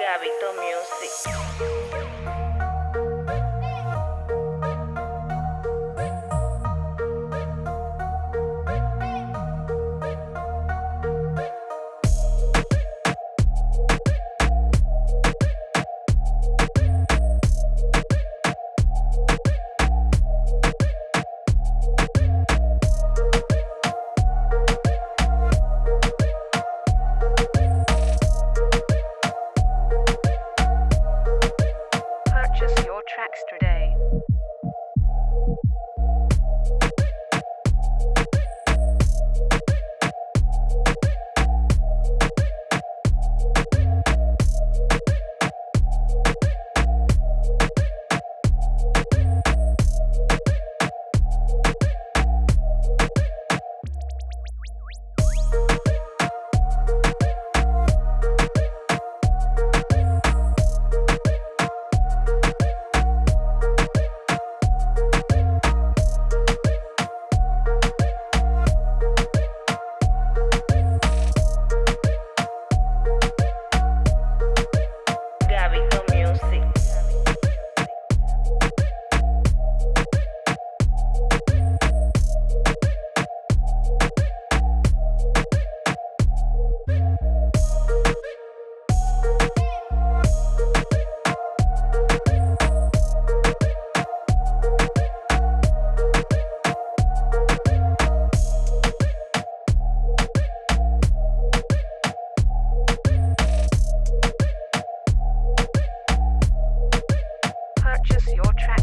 Gabito Music. Extra day. your track.